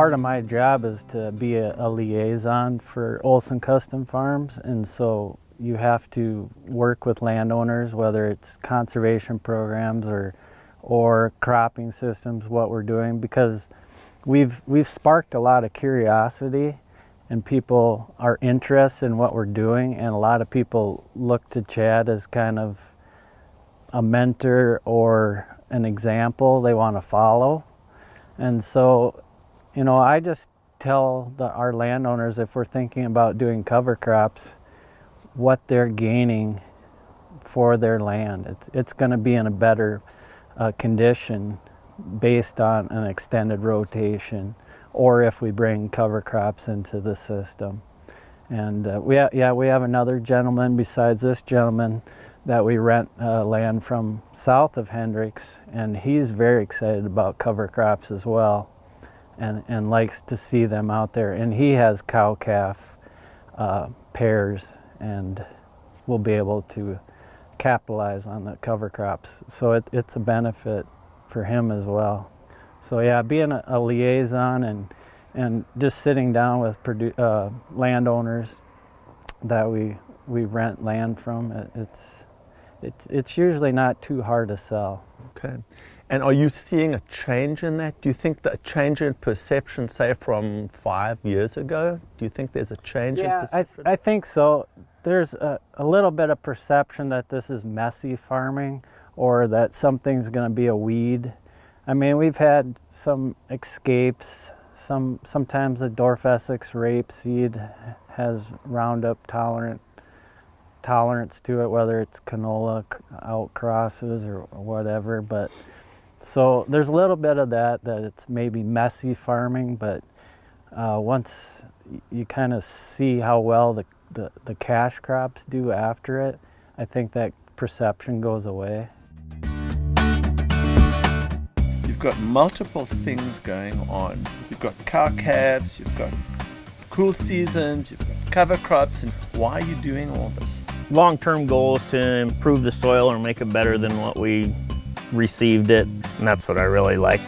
part of my job is to be a, a liaison for Olson Custom Farms and so you have to work with landowners, whether it's conservation programs or or cropping systems, what we're doing, because we've we've sparked a lot of curiosity and people are interested in what we're doing and a lot of people look to Chad as kind of a mentor or an example they want to follow. And so, you know, I just tell the, our landowners if we're thinking about doing cover crops, what they're gaining for their land. It's, it's going to be in a better uh, condition based on an extended rotation or if we bring cover crops into the system. And uh, we yeah, we have another gentleman besides this gentleman that we rent uh, land from south of Hendricks and he's very excited about cover crops as well and, and likes to see them out there. And he has cow-calf uh, pairs and we'll be able to capitalize on the cover crops. So it, it's a benefit for him as well. So yeah, being a, a liaison and, and just sitting down with uh, landowners that we, we rent land from, it, it's, it's, it's usually not too hard to sell. Okay. And are you seeing a change in that? Do you think that a change in perception, say from five years ago? Do you think there's a change yeah, in perception? I, th I think so. There's a, a little bit of perception that this is messy farming or that something's going to be a weed. I mean, we've had some escapes. Some Sometimes the Dwarf Essex rapeseed has Roundup tolerant tolerance to it, whether it's canola outcrosses or whatever. But so there's a little bit of that, that it's maybe messy farming, but uh, once you kind of see how well the, the, the cash crops do after it, I think that perception goes away. You've got multiple things going on. You've got cow calves, you've got cool seasons, you've got cover crops, and why are you doing all this? Long-term goal is to improve the soil or make it better than what we received it, and that's what I really like.